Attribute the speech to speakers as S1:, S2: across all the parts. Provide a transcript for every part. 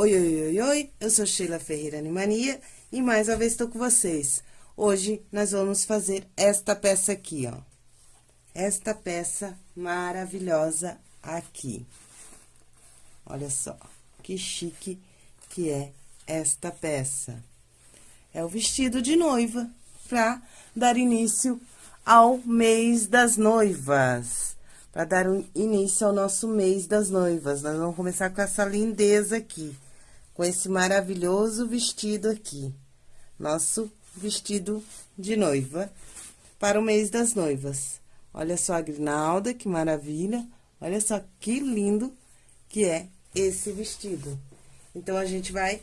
S1: Oi, oi, oi, oi, eu sou Sheila Ferreira Animania e mais uma vez estou com vocês. Hoje nós vamos fazer esta peça aqui, ó. Esta peça maravilhosa aqui. Olha só, que chique que é esta peça. É o vestido de noiva, para dar início ao mês das noivas. Para dar início ao nosso mês das noivas. Nós vamos começar com essa lindeza aqui. Com esse maravilhoso vestido aqui. Nosso vestido de noiva para o mês das noivas. Olha só a grinalda, que maravilha. Olha só que lindo que é esse vestido. Então, a gente vai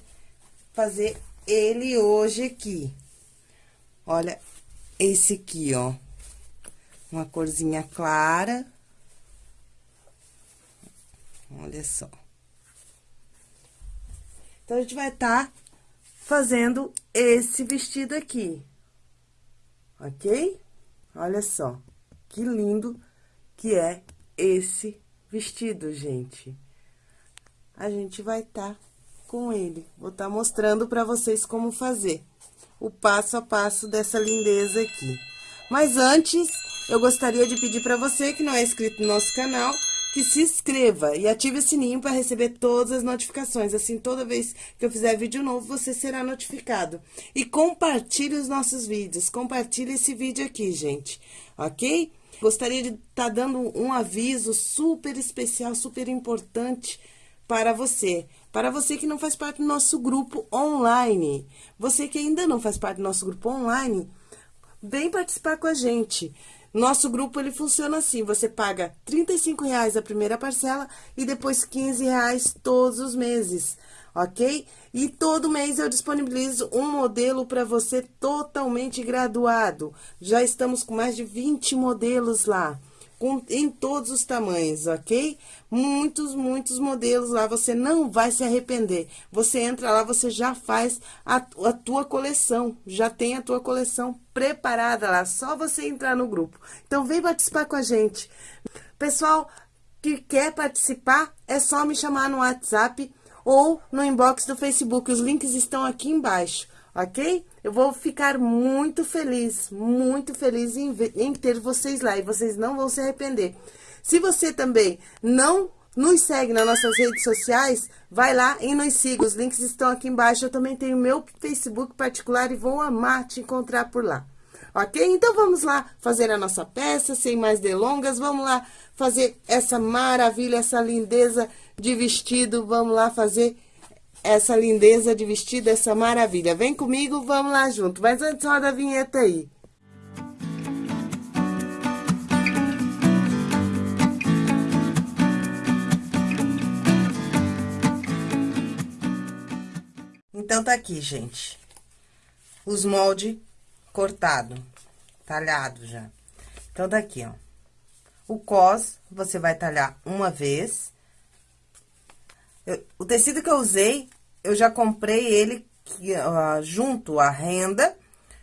S1: fazer ele hoje aqui. Olha esse aqui, ó. Uma corzinha clara. Olha só. Então, a gente vai estar tá fazendo esse vestido aqui. Ok? Olha só, que lindo que é esse vestido, gente. A gente vai estar tá com ele. Vou estar tá mostrando para vocês como fazer o passo a passo dessa lindeza aqui. Mas antes, eu gostaria de pedir para você que não é inscrito no nosso canal, que se inscreva e ative o sininho para receber todas as notificações. Assim, toda vez que eu fizer vídeo novo, você será notificado. E compartilhe os nossos vídeos. Compartilhe esse vídeo aqui, gente. Ok? Gostaria de estar tá dando um aviso super especial, super importante para você. Para você que não faz parte do nosso grupo online. Você que ainda não faz parte do nosso grupo online, vem participar com a gente. Nosso grupo, ele funciona assim, você paga R$ reais a primeira parcela e depois R$ reais todos os meses, ok? E todo mês eu disponibilizo um modelo para você totalmente graduado. Já estamos com mais de 20 modelos lá com, em todos os tamanhos, ok? Muitos, muitos modelos lá, você não vai se arrepender. Você entra lá, você já faz a, a tua coleção, já tem a tua coleção preparada lá, só você entrar no grupo. Então, vem participar com a gente. Pessoal que quer participar, é só me chamar no WhatsApp ou no inbox do Facebook, os links estão aqui embaixo ok? Eu vou ficar muito feliz, muito feliz em, em ter vocês lá e vocês não vão se arrepender. Se você também não nos segue nas nossas redes sociais, vai lá e nos siga. Os links estão aqui embaixo. Eu também tenho meu Facebook particular e vou amar te encontrar por lá. Ok? Então, vamos lá fazer a nossa peça, sem mais delongas. Vamos lá fazer essa maravilha, essa lindeza de vestido. Vamos lá fazer essa lindeza de vestido, essa maravilha. Vem comigo, vamos lá junto. Mas antes, roda a vinheta aí. Então, tá aqui, gente. Os moldes cortado, talhado já. Então, tá aqui, ó. O cos, você vai talhar uma vez. Eu, o tecido que eu usei eu já comprei ele uh, junto a renda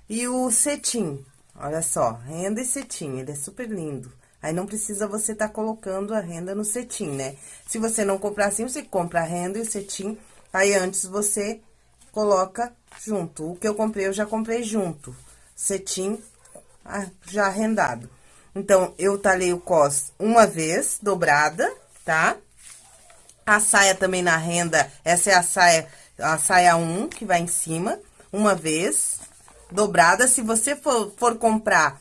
S1: e o cetim. Olha só, renda e cetim, ele é super lindo. Aí, não precisa você tá colocando a renda no cetim, né? Se você não comprar assim, você compra a renda e o cetim, aí antes você coloca junto. O que eu comprei, eu já comprei junto. Cetim ah, já rendado. Então, eu talhei o cos uma vez, dobrada, tá? A saia também na renda, essa é a saia, a saia 1, que vai em cima, uma vez, dobrada. Se você for, for comprar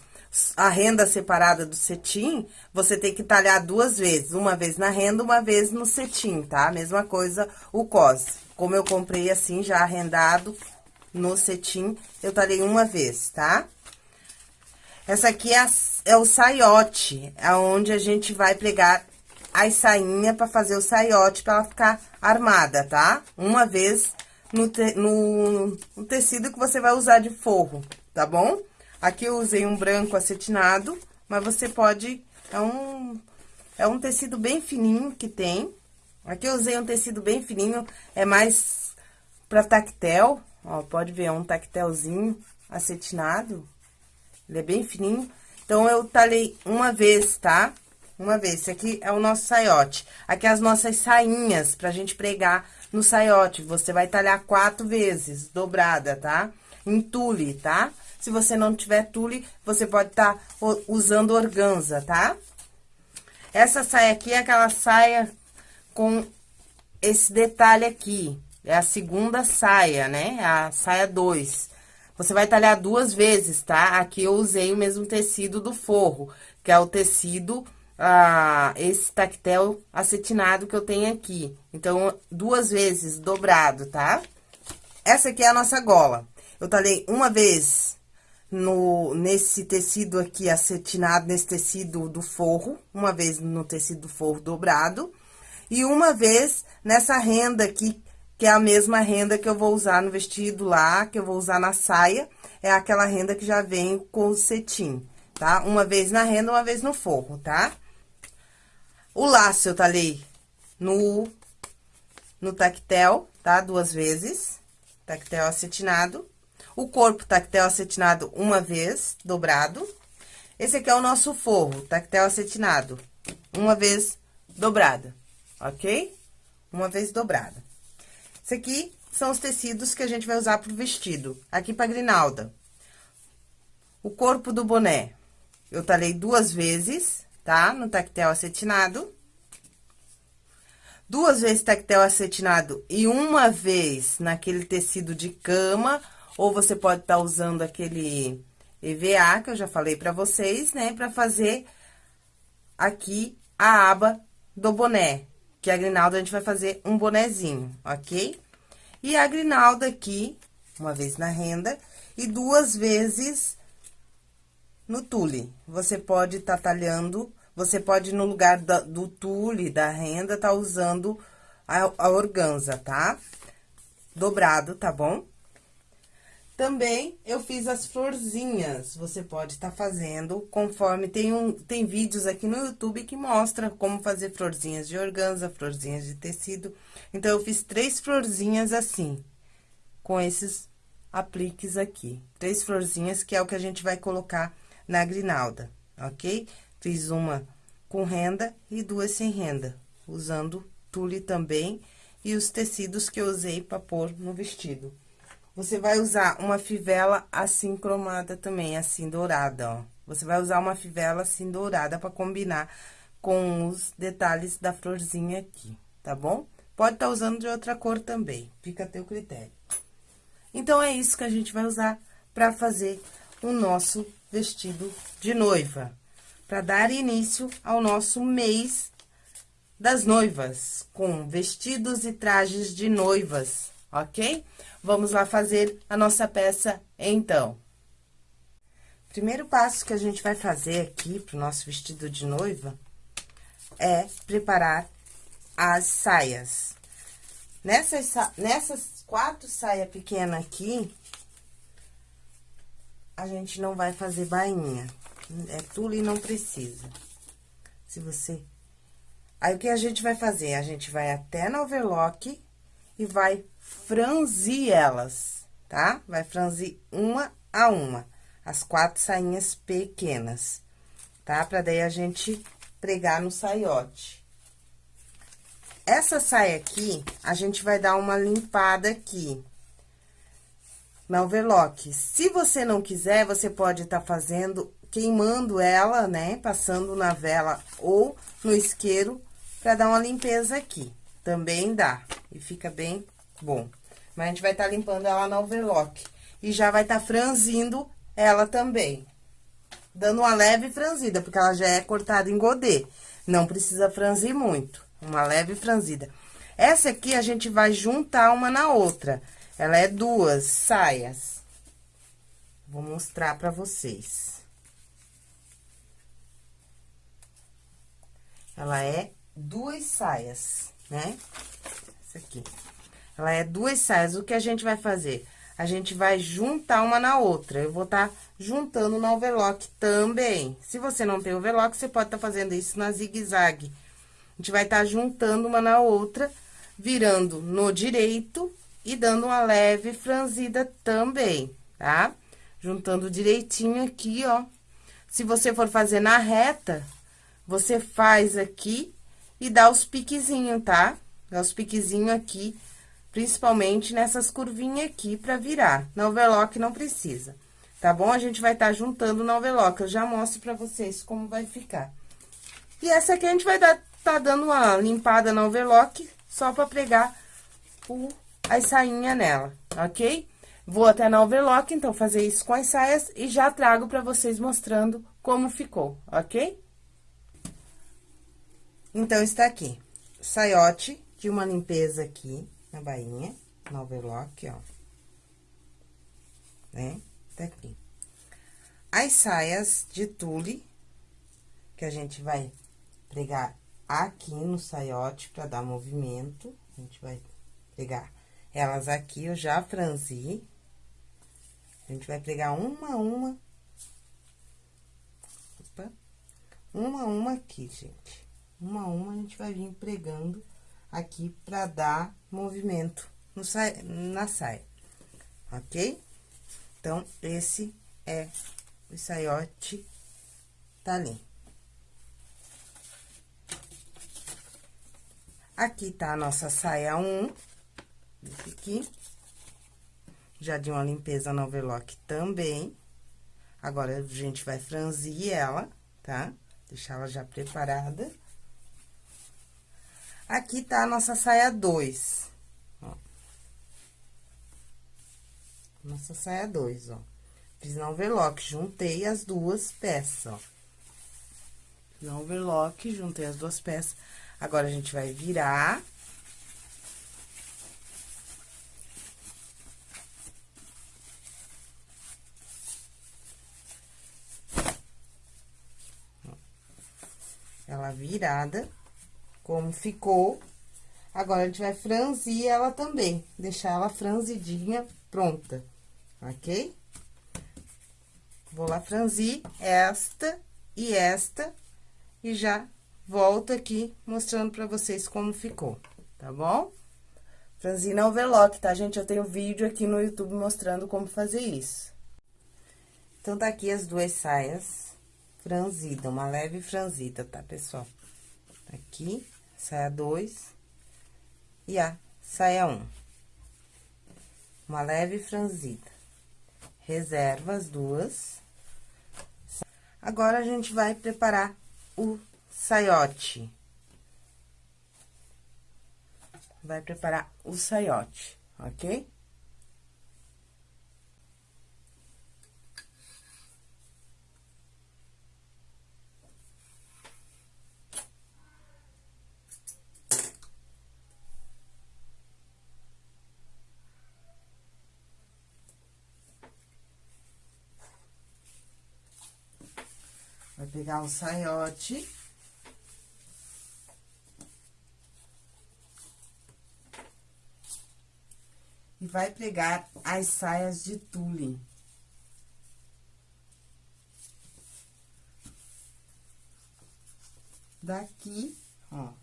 S1: a renda separada do cetim, você tem que talhar duas vezes, uma vez na renda, uma vez no cetim, tá? Mesma coisa o cos. Como eu comprei assim, já arrendado no cetim, eu talhei uma vez, tá? Essa aqui é, a, é o saiote, é onde a gente vai pregar as sainhas para fazer o saiote, para ela ficar armada, tá? Uma vez no, te, no, no, tecido que você vai usar de forro, tá bom? Aqui eu usei um branco acetinado, mas você pode... É um, é um tecido bem fininho que tem. Aqui eu usei um tecido bem fininho, é mais pra tactel, ó, pode ver, é um tactelzinho acetinado. Ele é bem fininho. Então, eu talhei uma vez, tá? Uma vez, esse aqui é o nosso saiote. Aqui é as nossas sainhas pra gente pregar no saiote. Você vai talhar quatro vezes, dobrada, tá? Em tule, tá? Se você não tiver tule, você pode estar tá usando organza, tá? Essa saia aqui é aquela saia com esse detalhe aqui. É a segunda saia, né? É a saia 2. Você vai talhar duas vezes, tá? Aqui eu usei o mesmo tecido do forro, que é o tecido, ah, esse tactel acetinado que eu tenho aqui. Então, duas vezes dobrado, tá? Essa aqui é a nossa gola. Eu talhei uma vez no, nesse tecido aqui acetinado, nesse tecido do forro, uma vez no tecido do forro dobrado, e uma vez nessa renda aqui, que é a mesma renda que eu vou usar no vestido lá, que eu vou usar na saia, é aquela renda que já vem com o cetim, tá? Uma vez na renda, uma vez no forro, tá? O laço eu talhei no, no tactel, tá? Duas vezes, tactel acetinado. O corpo tactel acetinado uma vez, dobrado. Esse aqui é o nosso forro, tactel acetinado, uma vez dobrada, ok? Uma vez dobrada. Esse aqui são os tecidos que a gente vai usar pro vestido. Aqui pra grinalda. O corpo do boné, eu talhei duas vezes, tá? No tactel acetinado. Duas vezes tactel acetinado e uma vez naquele tecido de cama, ou você pode estar tá usando aquele EVA, que eu já falei pra vocês, né? Pra fazer aqui a aba do boné, que a grinalda a gente vai fazer um bonezinho, ok? E a grinalda aqui, uma vez na renda, e duas vezes no tule. Você pode estar tá talhando, você pode, no lugar da, do tule, da renda, tá usando a, a organza, tá? Dobrado, tá bom? Também eu fiz as florzinhas, você pode estar tá fazendo conforme tem um tem vídeos aqui no YouTube que mostra como fazer florzinhas de organza, florzinhas de tecido. Então eu fiz três florzinhas assim, com esses apliques aqui. Três florzinhas que é o que a gente vai colocar na grinalda, ok? Fiz uma com renda e duas sem renda, usando tule também e os tecidos que eu usei para pôr no vestido. Você vai usar uma fivela assim cromada também, assim dourada, ó. Você vai usar uma fivela assim dourada para combinar com os detalhes da florzinha aqui, tá bom? Pode estar tá usando de outra cor também, fica a teu critério. Então, é isso que a gente vai usar para fazer o nosso vestido de noiva. Para dar início ao nosso mês das noivas, com vestidos e trajes de noivas, ok? Vamos lá fazer a nossa peça, então. Primeiro passo que a gente vai fazer aqui pro nosso vestido de noiva é preparar as saias. Nessas, nessas quatro saias pequenas aqui, a gente não vai fazer bainha. É tule e não precisa. Se você... Aí, o que a gente vai fazer? A gente vai até no overlock e vai franzir elas, tá? Vai franzir uma a uma, as quatro sainhas pequenas, tá? Pra daí a gente pregar no saiote. Essa saia aqui, a gente vai dar uma limpada aqui, na overlock. Se você não quiser, você pode estar tá fazendo, queimando ela, né? Passando na vela ou no isqueiro, pra dar uma limpeza aqui. Também dá, e fica bem bom. Mas a gente vai estar tá limpando ela na overlock. E já vai estar tá franzindo ela também. Dando uma leve franzida, porque ela já é cortada em godê. Não precisa franzir muito. Uma leve franzida. Essa aqui a gente vai juntar uma na outra. Ela é duas saias. Vou mostrar pra vocês. Ela é duas saias, né? Essa aqui. Ela é duas saias. O que a gente vai fazer? A gente vai juntar uma na outra. Eu vou estar tá juntando no overlock também. Se você não tem overlock, você pode estar tá fazendo isso na zigue-zague. A gente vai estar tá juntando uma na outra, virando no direito e dando uma leve franzida também, tá? Juntando direitinho aqui, ó. Se você for fazer na reta, você faz aqui e dá os piquezinhos, tá? Dá os piquezinhos aqui Principalmente nessas curvinhas aqui pra virar. Na overlock não precisa, tá bom? A gente vai estar tá juntando na overlock. Eu já mostro pra vocês como vai ficar. E essa aqui a gente vai dar, tá dando uma limpada na overlock, só pra pregar o, as sainhas nela, ok? Vou até na overlock, então, fazer isso com as saias e já trago pra vocês mostrando como ficou, ok? Então, está aqui, saiote de uma limpeza aqui na bainha, no overlock, ó. Né? Tá aqui. As saias de tule, que a gente vai pregar aqui no saiote pra dar movimento. A gente vai pregar elas aqui, eu já franzi. A gente vai pregar uma a uma. Opa. Uma a uma aqui, gente. Uma a uma a gente vai vir pregando aqui pra dar movimento no sa na saia, ok? Então, esse é o saiote ali. Aqui tá a nossa saia 1, esse aqui. Já de uma limpeza no overlock também. Agora, a gente vai franzir ela, tá? Deixar ela já preparada. Aqui tá a nossa saia 2, ó. Nossa saia 2, ó. Fiz no overlock, juntei as duas peças, ó. No overlock, juntei as duas peças. Agora, a gente vai virar. Ela virada como ficou. Agora, a gente vai franzir ela também, deixar ela franzidinha, pronta, ok? Vou lá franzir esta e esta, e já volto aqui mostrando pra vocês como ficou, tá bom? Franzir na overlock, tá, gente? Eu tenho vídeo aqui no YouTube mostrando como fazer isso. Então, tá aqui as duas saias franzidas, uma leve franzida, tá, pessoal? Aqui, saia 2 e a saia 1. Um. Uma leve franzida. Reserva as duas. Agora, a gente vai preparar o saiote. Vai preparar o saiote, ok? Pegar o saiote. E vai pregar as saias de tule. Daqui, ó.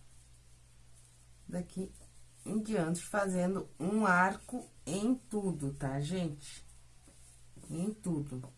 S1: Daqui em diante, fazendo um arco em tudo, tá, gente? Em tudo.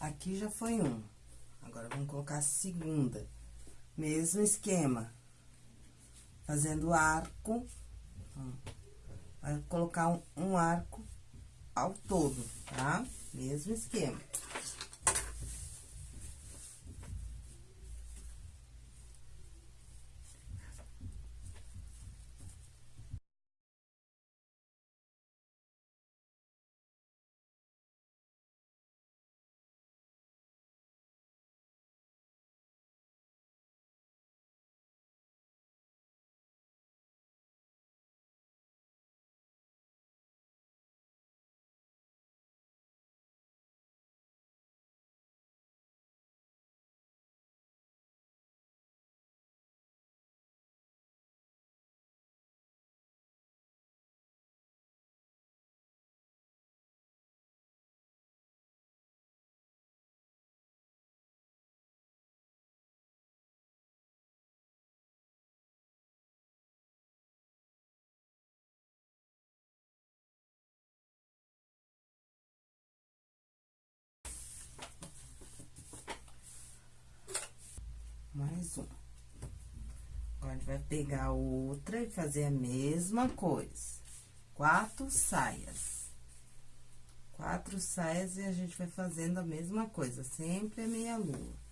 S1: Aqui já foi um. Agora, vamos colocar a segunda. Mesmo esquema. Fazendo arco. Vai colocar um, um arco ao todo, tá? Mesmo esquema. Mais um. Agora, a gente vai pegar outra e fazer a mesma coisa. Quatro saias. Quatro saias e a gente vai fazendo a mesma coisa, sempre a meia lua.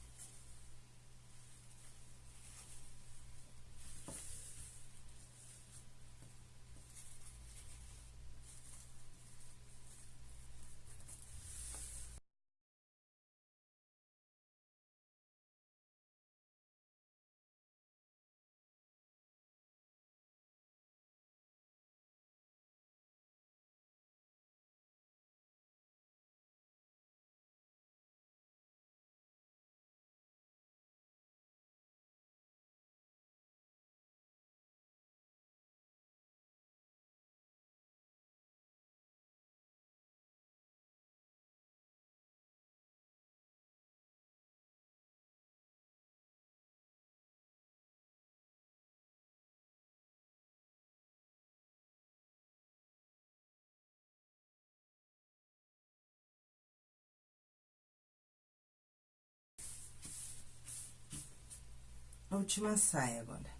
S1: Última saia agora.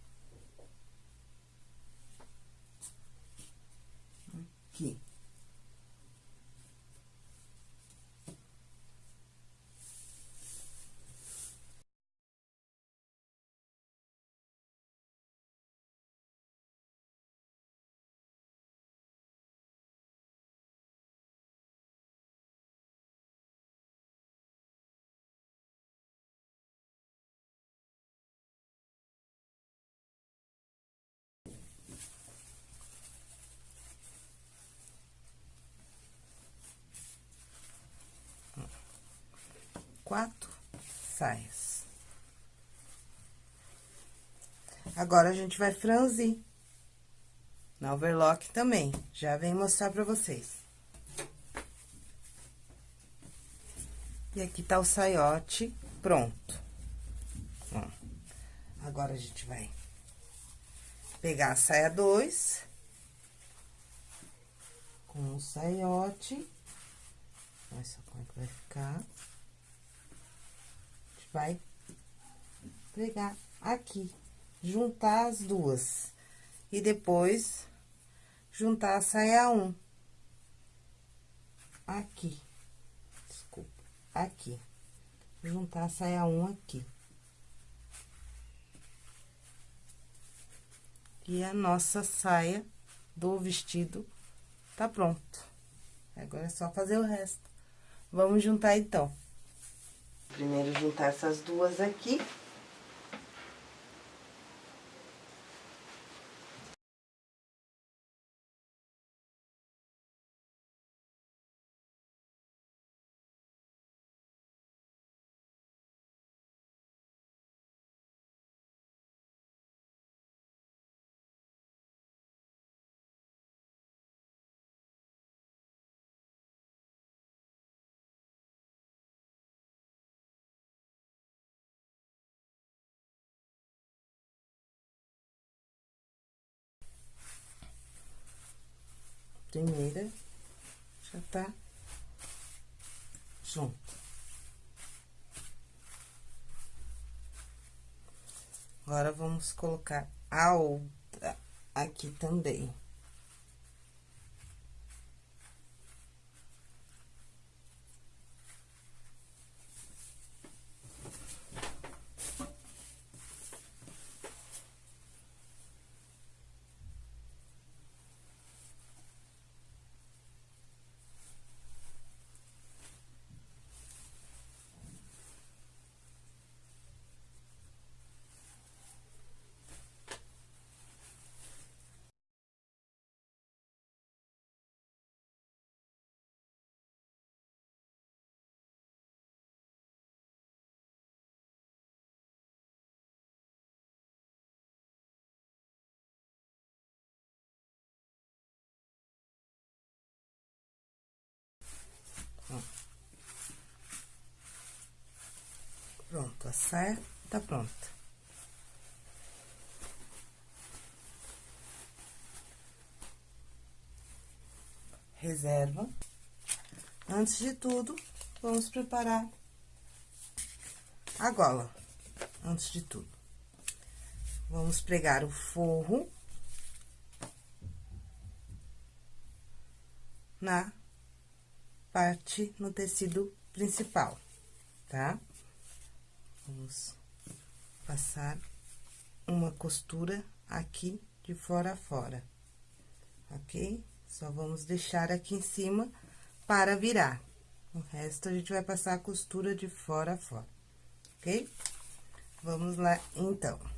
S1: Aqui. Quatro saias. Agora, a gente vai franzir. Na overlock também. Já vem mostrar pra vocês. E aqui tá o saiote pronto. Ó. Agora, a gente vai pegar a saia dois. Com o saiote. Olha só como é que vai ficar vai pregar aqui, juntar as duas. E depois, juntar a saia um. Aqui. Desculpa, aqui. Juntar a saia um aqui. E a nossa saia do vestido tá pronto. Agora é só fazer o resto. Vamos juntar, então. Primeiro juntar essas duas aqui. primeira, já tá junto. Agora, vamos colocar a outra aqui também. Pronto, tá pronta. Reserva. Antes de tudo, vamos preparar a gola. Antes de tudo. Vamos pregar o forro na parte no tecido principal, tá? Vamos passar uma costura aqui de fora a fora, ok? Só vamos deixar aqui em cima para virar. O resto, a gente vai passar a costura de fora a fora, ok? Vamos lá, então.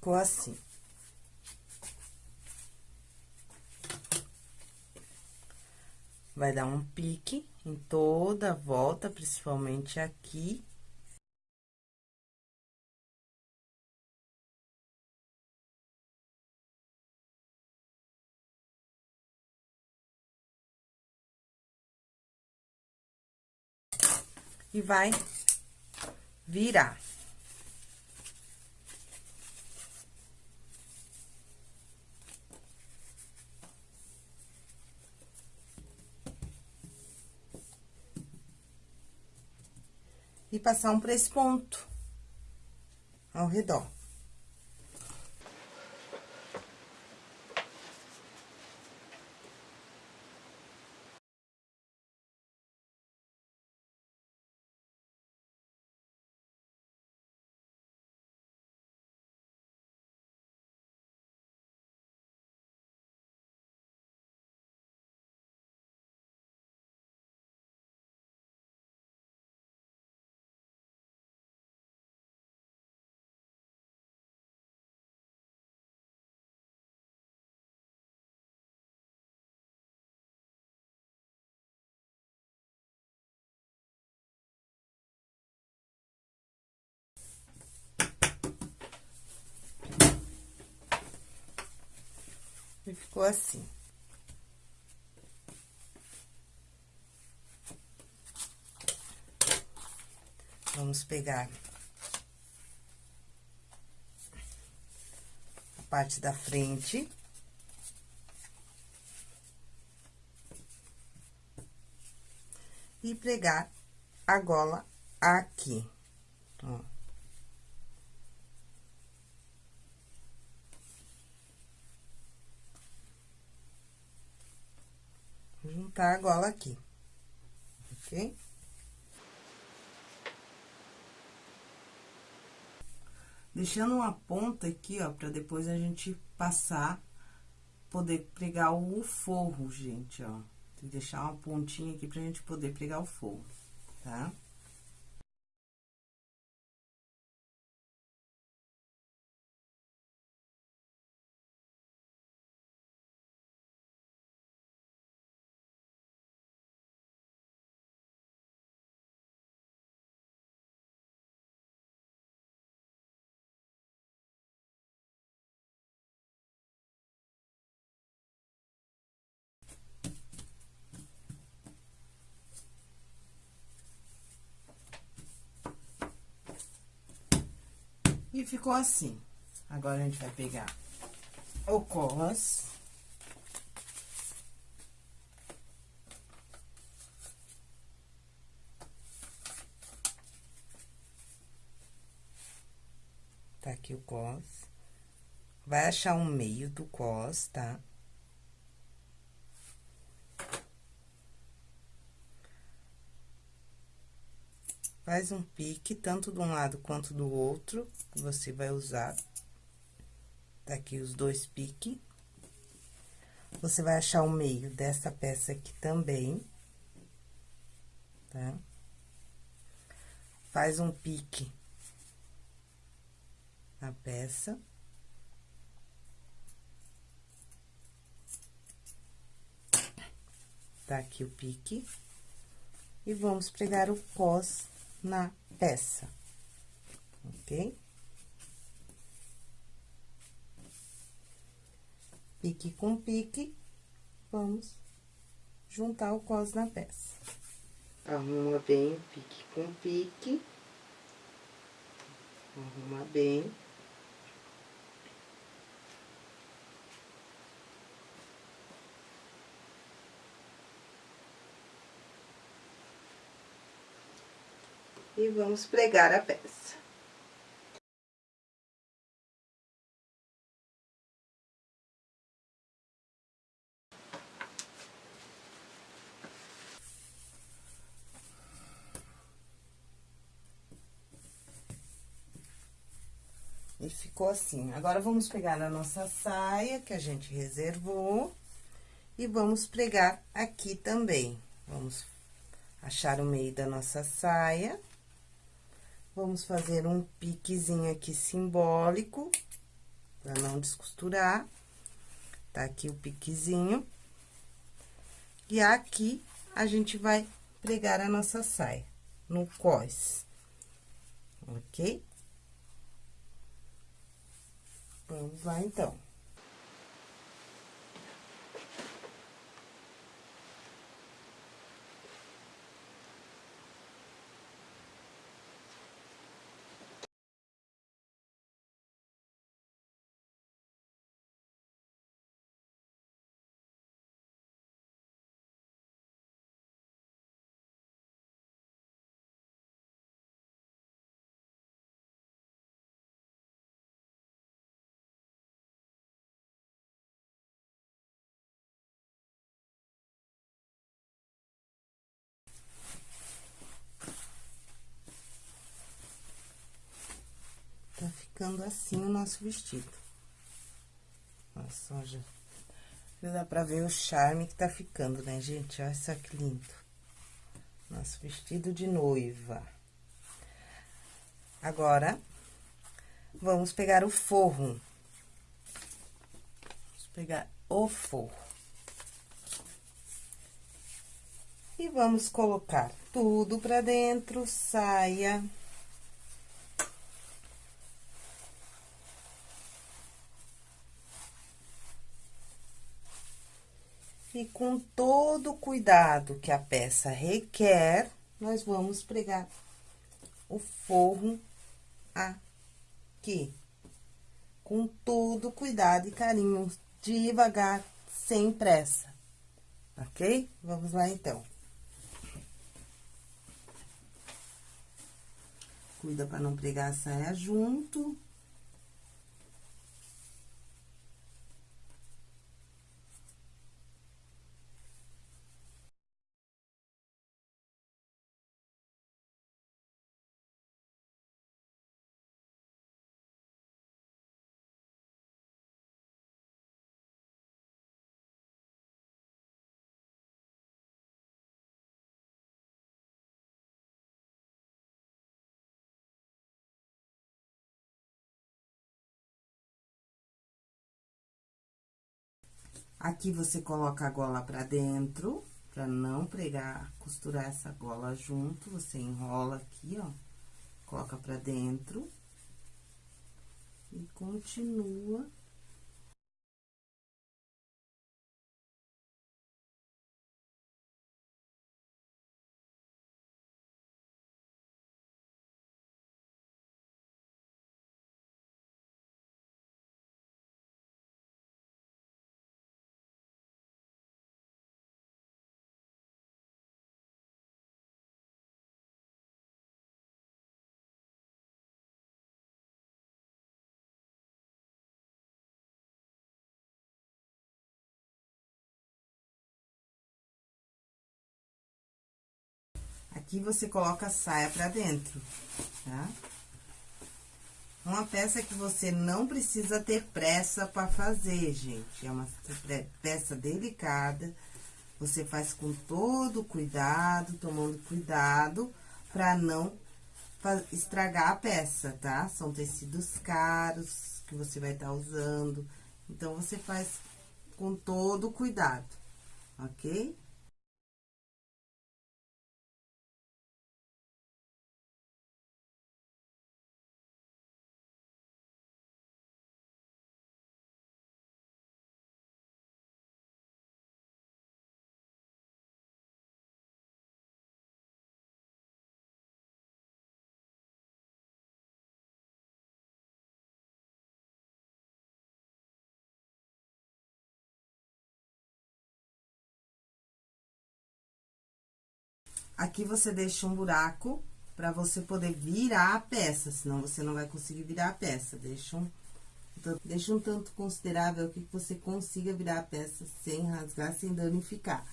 S1: Ficou assim. Vai dar um pique em toda a volta, principalmente aqui. E vai virar. E passar um por esse ponto ao redor. E ficou assim. Vamos pegar a parte da frente. E pregar a gola aqui, ó. Juntar a gola aqui, ok? Deixando uma ponta aqui, ó, pra depois a gente passar poder pregar o forro, gente, ó. Tem que deixar uma pontinha aqui pra gente poder pregar o forro, tá? E ficou assim. Agora, a gente vai pegar o cos. Tá aqui o cos. Vai achar o meio do cos, tá? Faz um pique, tanto de um lado quanto do outro, você vai usar. Tá aqui os dois piques. Você vai achar o meio dessa peça aqui também. Tá? Faz um pique na peça. Tá aqui o pique. E vamos pregar o cos na peça, ok? Pique com pique, vamos juntar o cos na peça. Arruma bem pique com pique. Arruma bem. E vamos pregar a peça. E ficou assim. Agora, vamos pegar a nossa saia, que a gente reservou, e vamos pregar aqui também. Vamos achar o meio da nossa saia. Vamos fazer um piquezinho aqui simbólico, pra não descosturar. Tá aqui o piquezinho. E aqui, a gente vai pregar a nossa saia, no cós. Ok? Vamos lá, então. Ficando assim o nosso vestido. Olha só, já... já dá pra ver o charme que tá ficando, né, gente? Olha só que lindo. Nosso vestido de noiva. Agora, vamos pegar o forro. Vamos pegar o forro. E vamos colocar tudo pra dentro, saia... E com todo o cuidado que a peça requer, nós vamos pregar o forro aqui. Com todo cuidado e carinho, devagar, sem pressa, ok? Vamos lá, então. Cuida para não pregar a saia junto. Aqui, você coloca a gola pra dentro, pra não pregar, costurar essa gola junto, você enrola aqui, ó, coloca pra dentro. E continua Aqui, você coloca a saia pra dentro, tá? Uma peça que você não precisa ter pressa pra fazer, gente. É uma peça delicada. Você faz com todo cuidado, tomando cuidado pra não estragar a peça, tá? São tecidos caros que você vai estar tá usando. Então, você faz com todo cuidado, ok? Aqui, você deixa um buraco pra você poder virar a peça, senão você não vai conseguir virar a peça. Deixa um, deixa um tanto considerável que você consiga virar a peça sem rasgar, sem danificar.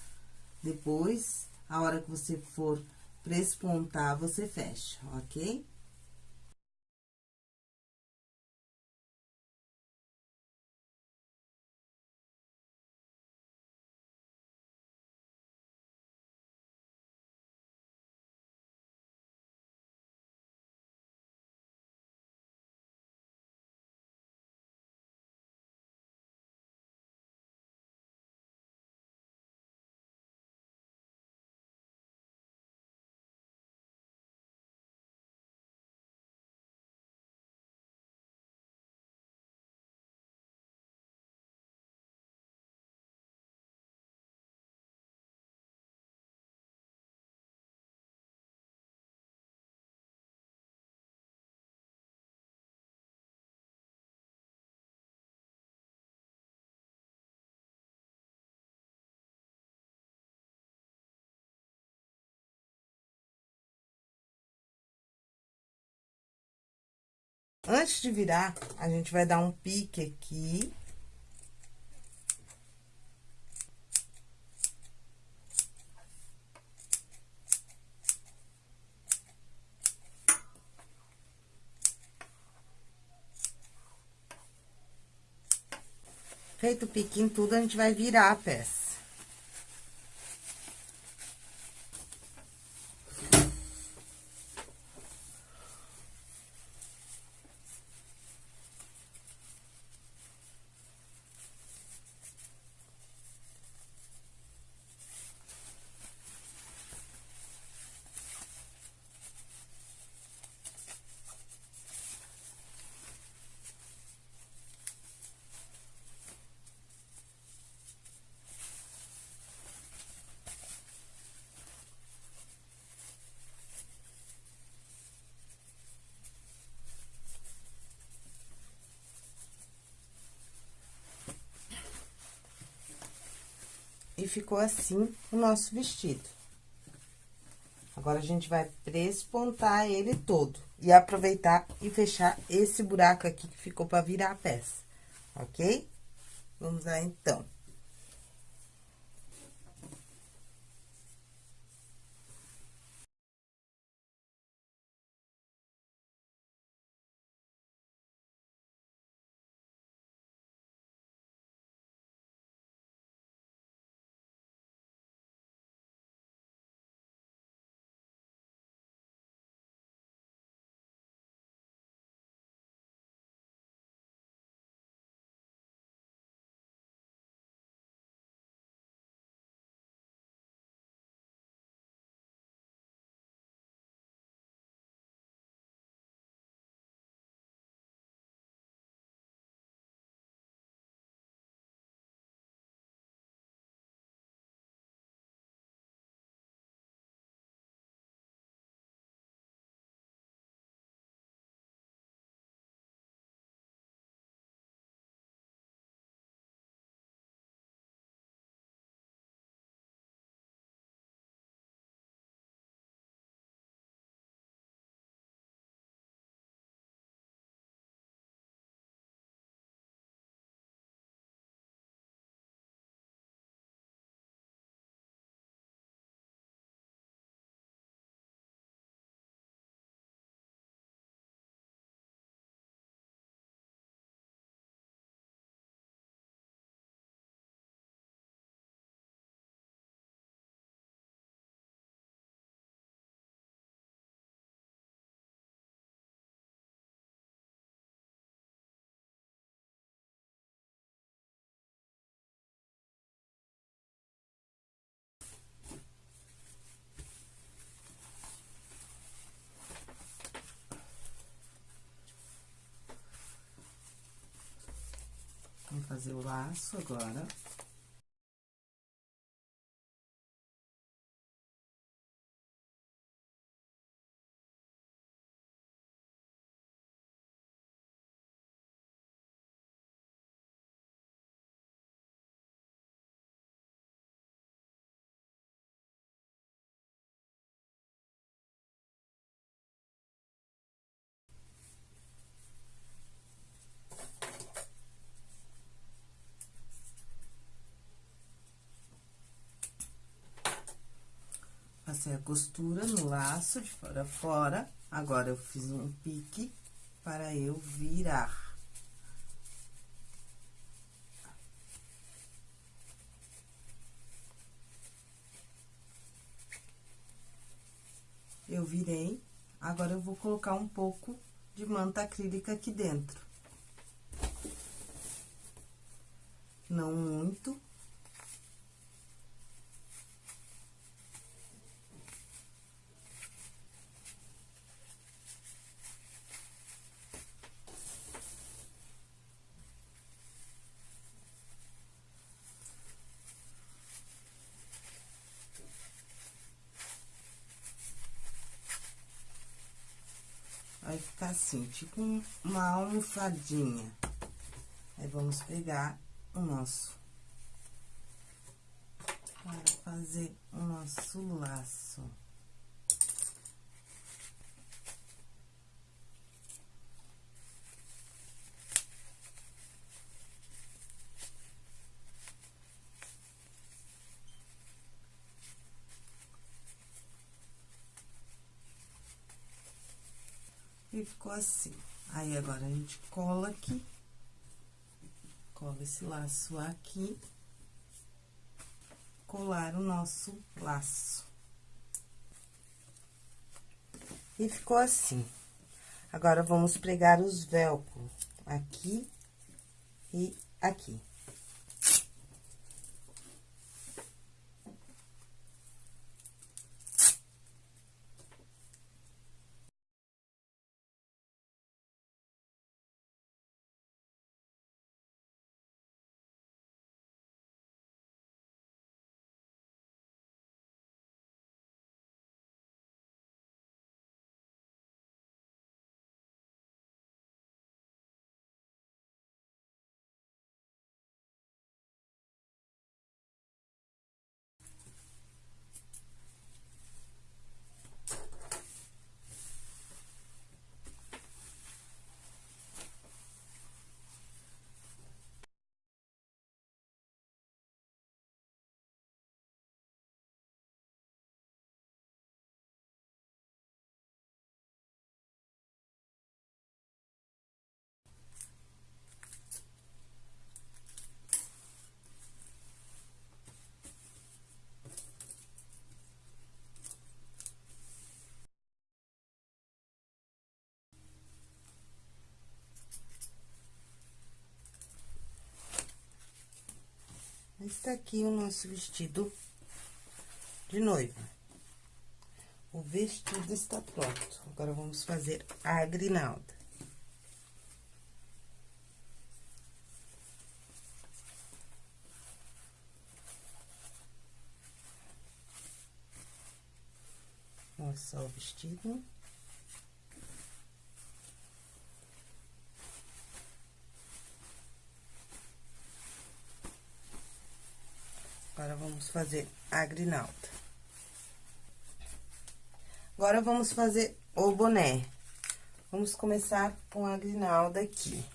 S1: Depois, a hora que você for prespontar, você fecha, ok? Antes de virar, a gente vai dar um pique aqui. Feito o pique em tudo, a gente vai virar a peça. E ficou assim o nosso vestido. Agora, a gente vai prespontar ele todo. E aproveitar e fechar esse buraco aqui que ficou pra virar a peça, ok? Vamos lá, então. Fazer o laço agora. Passei a costura no laço de fora a fora. Agora, eu fiz um pique para eu virar. Eu virei, agora eu vou colocar um pouco de manta acrílica aqui dentro. Não muito, vai ficar assim, tipo uma almofadinha. Aí, vamos pegar o nosso... Para fazer o nosso laço. E ficou assim. Aí, agora, a gente cola aqui. Cola esse laço aqui. Colar o nosso laço. E ficou assim. Agora, vamos pregar os velcro aqui e aqui. Está aqui o nosso vestido de noiva. O vestido está pronto. Agora, vamos fazer a grinalda. Olha só o vestido. Agora, vamos fazer a grinalda. Agora, vamos fazer o boné. Vamos começar com a grinalda aqui.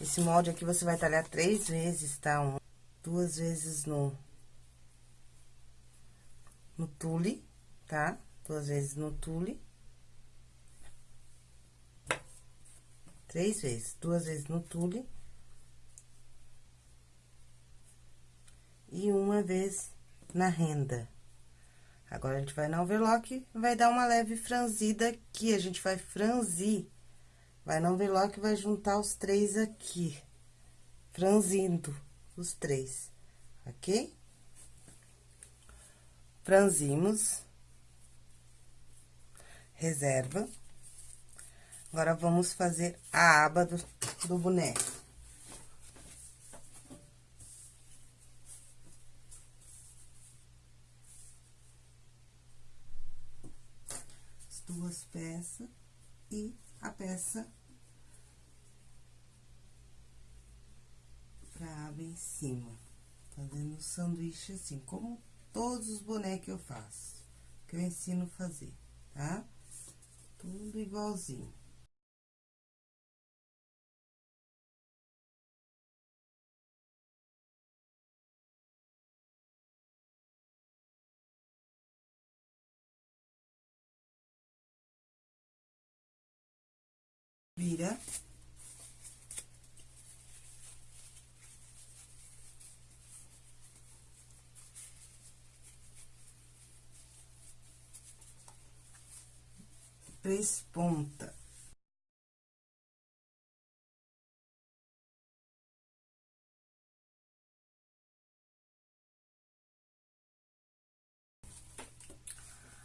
S1: Esse molde aqui, você vai talhar três vezes, tá? Um, duas vezes no... No tule, tá? Duas vezes no tule. Três vezes, duas vezes no tule e uma vez na renda. Agora, a gente vai na overlock, vai dar uma leve franzida aqui, a gente vai franzir. Vai na overlock, vai juntar os três aqui, franzindo os três, ok? Franzimos, reserva. Agora, vamos fazer a aba do, do boneco. As duas peças e a peça pra aba em cima. Fazendo um sanduíche assim, como todos os bonecos eu faço, que eu ensino a fazer, tá? Tudo igualzinho. Vira. três pontas.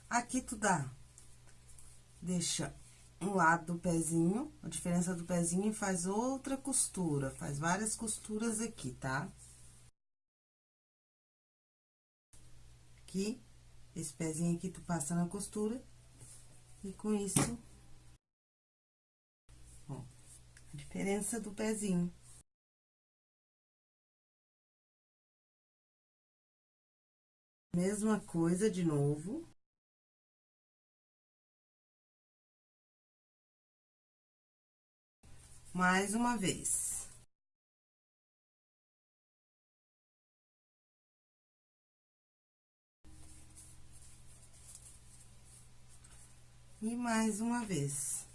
S1: Aqui tu dá, deixa um lado do pezinho, a diferença do pezinho e faz outra costura, faz várias costuras aqui, tá? Aqui, esse pezinho aqui tu passa na costura e com isso, ó, a diferença do pezinho. Mesma coisa de novo. Mais uma vez. E mais uma vez.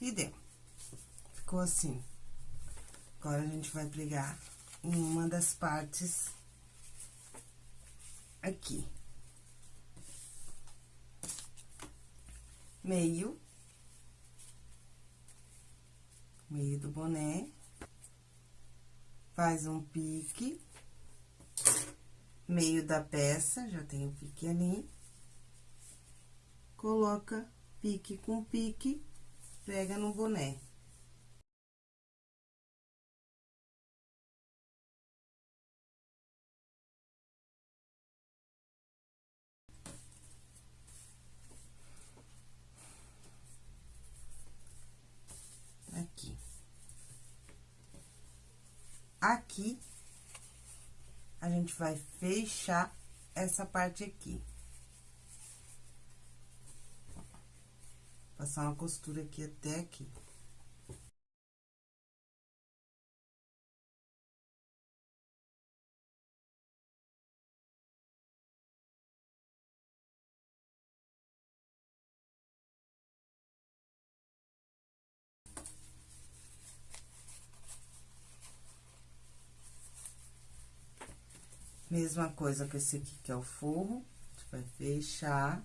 S1: E deu. Ficou assim. Agora, a gente vai pregar em uma das partes aqui. Meio. Meio do boné. Faz um pique meio da peça, já tem o pique ali. Coloca pique com pique, prega no boné. Aqui. Aqui, a gente vai fechar essa parte aqui. Passar uma costura aqui até aqui. Mesma coisa com esse aqui, que é o forro, a gente vai fechar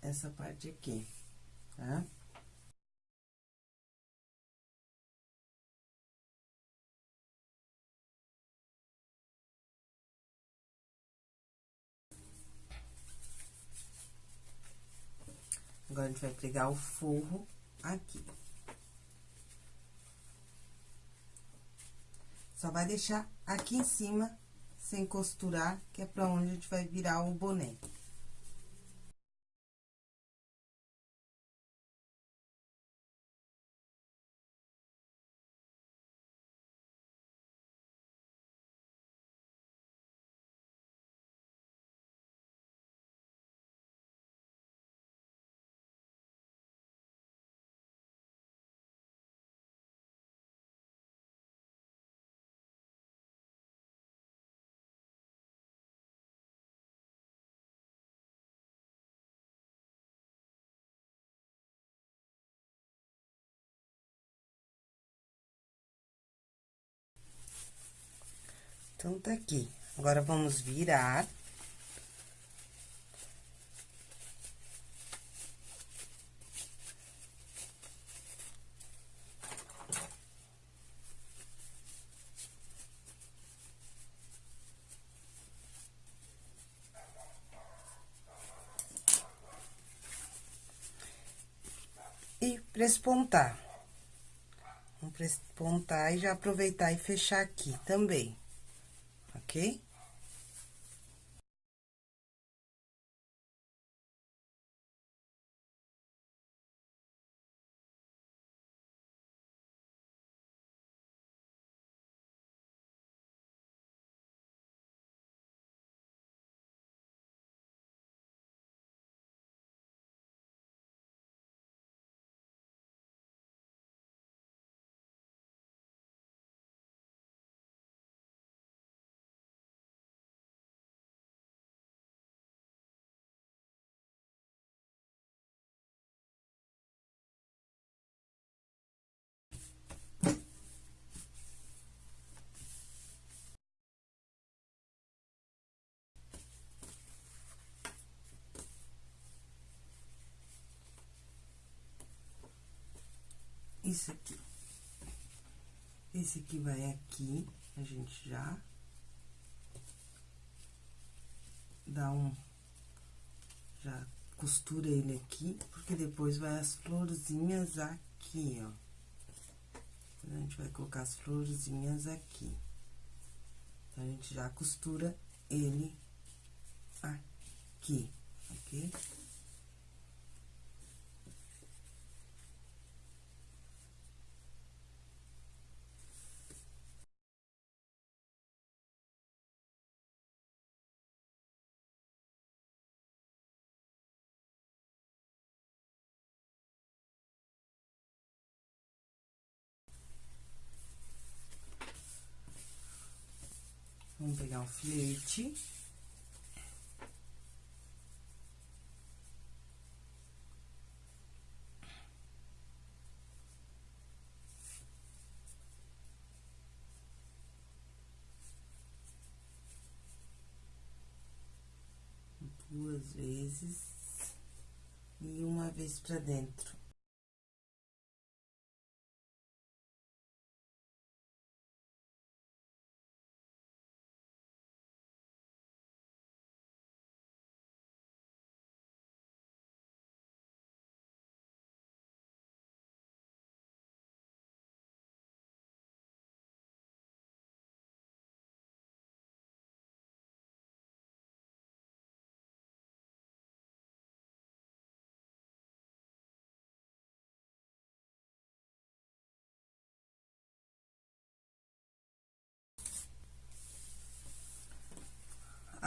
S1: essa parte aqui, tá? Agora, a gente vai pregar o forro aqui. Só vai deixar aqui em cima, sem costurar, que é pra onde a gente vai virar o boné. Então, tá aqui. Agora, vamos virar. E prespontar. Vamos prespontar e já aproveitar e fechar aqui também ok? Isso aqui. Esse aqui vai aqui, a gente já dá um... Já costura ele aqui, porque depois vai as florzinhas aqui, ó. A gente vai colocar as florzinhas aqui. Então, a gente já costura ele aqui, ok? Vamos pegar um filete. Duas vezes e uma vez pra dentro.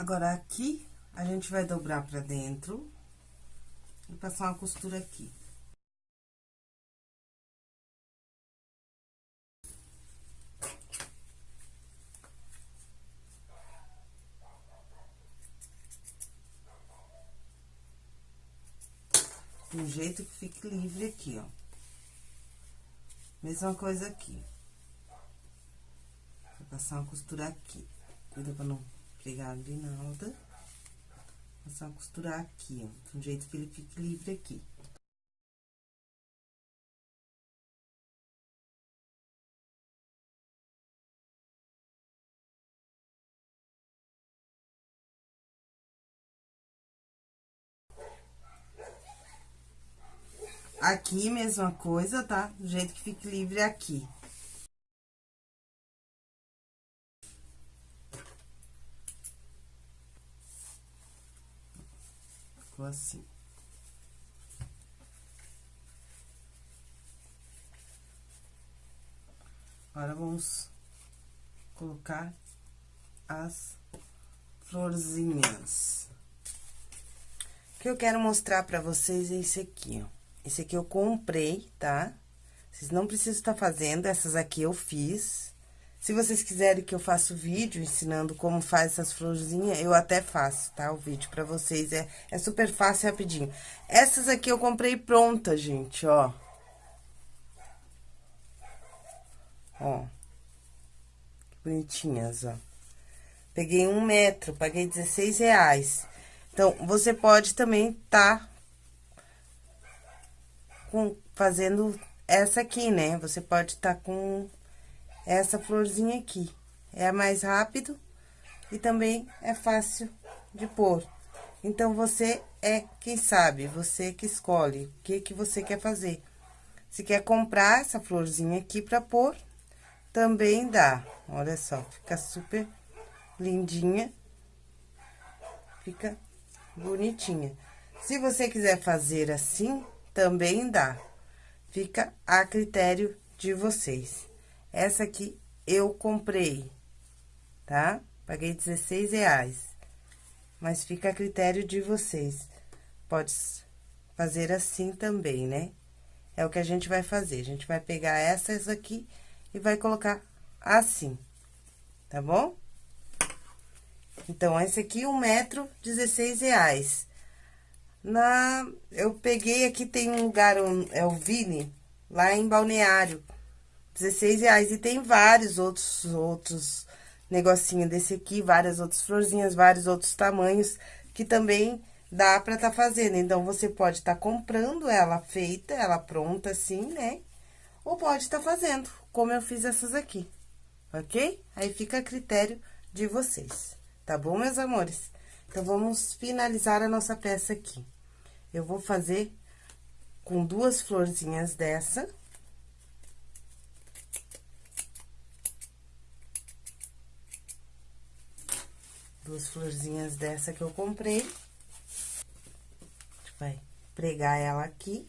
S1: Agora, aqui, a gente vai dobrar pra dentro e passar uma costura aqui. De um jeito que fique livre aqui, ó. Mesma coisa aqui. Vou passar uma costura aqui. Cuida pra não pregar grinalda, passar uma costura aqui, ó, de um jeito que ele fique livre aqui. Aqui, mesma coisa, tá? Do jeito que fique livre aqui. Ficou assim. Agora, vamos colocar as florzinhas. O que eu quero mostrar pra vocês é esse aqui, ó. Esse aqui eu comprei, tá? Vocês não precisam estar fazendo, essas aqui eu fiz. Se vocês quiserem que eu faça o vídeo ensinando como faz essas florzinhas, eu até faço, tá? O vídeo pra vocês é, é super fácil e rapidinho. Essas aqui eu comprei pronta, gente, ó. Ó. Que bonitinhas, ó. Peguei um metro, paguei 16 reais. Então, você pode também tá com, fazendo essa aqui, né? Você pode tá com essa florzinha aqui. É mais rápido e também é fácil de pôr. Então, você é quem sabe, você que escolhe o que, que você quer fazer. Se quer comprar essa florzinha aqui pra pôr, também dá. Olha só, fica super lindinha. Fica bonitinha. Se você quiser fazer assim, também dá. Fica a critério de vocês. Essa aqui eu comprei, tá? Paguei 16 reais. Mas fica a critério de vocês. Pode fazer assim também, né? É o que a gente vai fazer. A gente vai pegar essas aqui e vai colocar assim, tá bom? Então, esse aqui, um metro, 16 reais. Na, eu peguei aqui, tem um lugar, um, é o Vini, lá em Balneário, 16 reais. E tem vários outros, outros negocinho desse aqui, várias outras florzinhas, vários outros tamanhos, que também dá pra tá fazendo. Então, você pode estar tá comprando ela feita, ela pronta assim, né? Ou pode tá fazendo, como eu fiz essas aqui, ok? Aí fica a critério de vocês, tá bom, meus amores? Então, vamos finalizar a nossa peça aqui. Eu vou fazer com duas florzinhas dessa. Duas florzinhas dessa que eu comprei. A gente vai pregar ela aqui.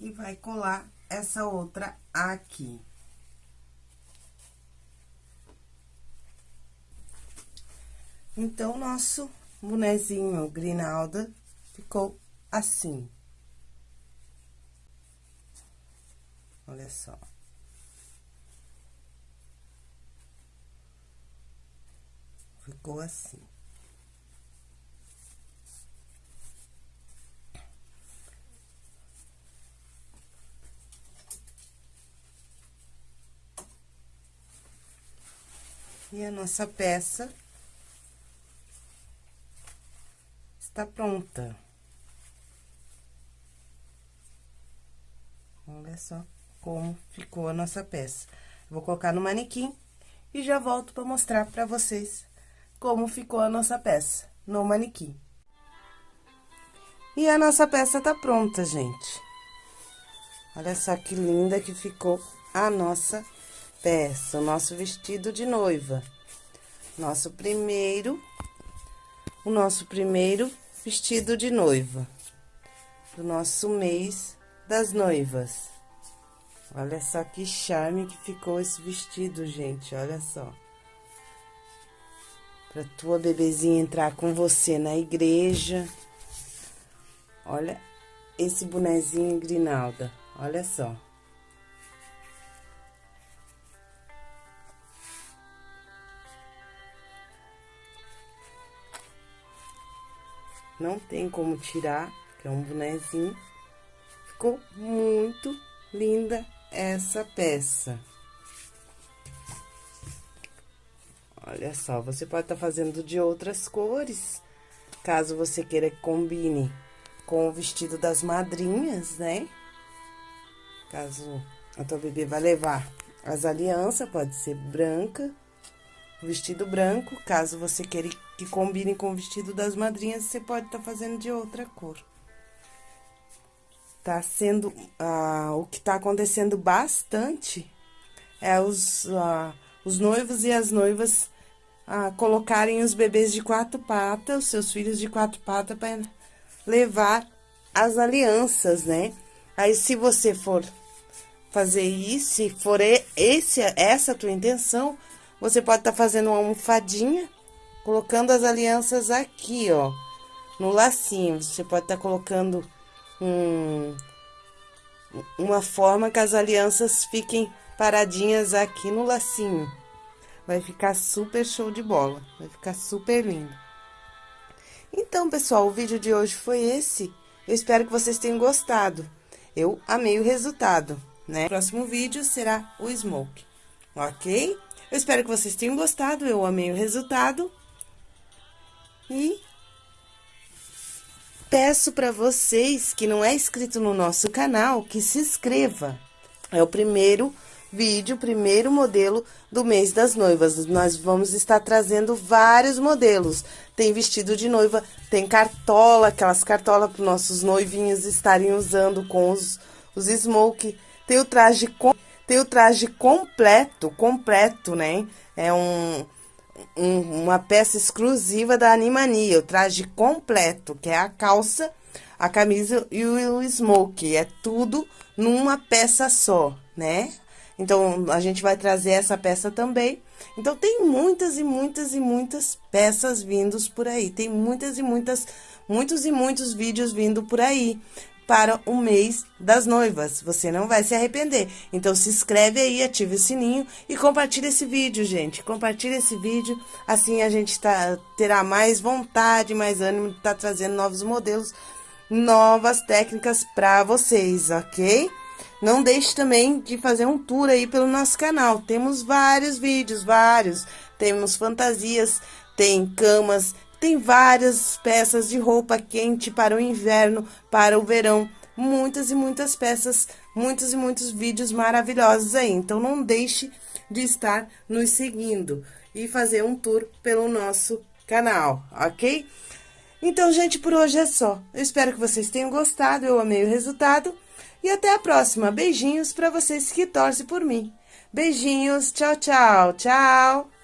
S1: e vai colar essa outra aqui. Então, nosso bonezinho Grinalda ficou assim. Olha só. Ficou assim. E a nossa peça está pronta. Olha só como ficou a nossa peça. Vou colocar no manequim e já volto para mostrar para vocês como ficou a nossa peça no manequim. E a nossa peça tá pronta, gente. Olha só que linda que ficou a nossa peça, o nosso vestido de noiva. Nosso primeiro, o nosso primeiro vestido de noiva. Do nosso mês das noivas. Olha só que charme que ficou esse vestido, gente, olha só. Pra tua bebezinha entrar com você na igreja. Olha esse bonezinho Grinalda, olha só. Não tem como tirar, que é um bonezinho. Ficou muito linda essa peça. Olha só, você pode estar tá fazendo de outras cores, caso você queira que combine com o vestido das madrinhas, né? Caso a tua bebê vai levar as alianças, pode ser branca, vestido branco, caso você queira que combine com o vestido das madrinhas, você pode estar tá fazendo de outra cor. Tá sendo, ah, o que tá acontecendo bastante é os, ah, os noivos e as noivas ah, colocarem os bebês de quatro patas, os seus filhos de quatro patas, para levar as alianças, né? Aí, se você for fazer isso, se for esse, essa a tua intenção, você pode estar tá fazendo uma almofadinha colocando as alianças aqui, ó, no lacinho. Você pode estar tá colocando um, uma forma que as alianças fiquem paradinhas aqui no lacinho. Vai ficar super show de bola, vai ficar super lindo. Então, pessoal, o vídeo de hoje foi esse. Eu espero que vocês tenham gostado. Eu amei o resultado, né? O próximo vídeo será o smoke, ok? Eu espero que vocês tenham gostado, eu amei o resultado. E peço para vocês que não é inscrito no nosso canal, que se inscreva. É o primeiro vídeo, primeiro modelo do mês das noivas. Nós vamos estar trazendo vários modelos. Tem vestido de noiva, tem cartola, aquelas cartolas para nossos noivinhos estarem usando com os, os smoke. Tem o traje com, tem o traje completo, completo, né? É um um, uma peça exclusiva da Animania, o traje completo, que é a calça, a camisa e o smoke. É tudo numa peça só, né? Então, a gente vai trazer essa peça também. Então, tem muitas e muitas e muitas peças vindos por aí. Tem muitas e muitas, muitos e muitos vídeos vindo por aí para o mês das noivas. Você não vai se arrepender. Então se inscreve aí, ative o sininho e compartilhe esse vídeo, gente. Compartilhe esse vídeo, assim a gente tá, terá mais vontade, mais ânimo de estar tá trazendo novos modelos, novas técnicas para vocês, ok? Não deixe também de fazer um tour aí pelo nosso canal. Temos vários vídeos, vários. Temos fantasias, tem camas, tem várias peças de roupa quente para o inverno, para o verão. Muitas e muitas peças, muitos e muitos vídeos maravilhosos aí. Então, não deixe de estar nos seguindo e fazer um tour pelo nosso canal, ok? Então, gente, por hoje é só. Eu espero que vocês tenham gostado, eu amei o resultado. E até a próxima. Beijinhos para vocês que torcem por mim. Beijinhos, tchau, tchau, tchau.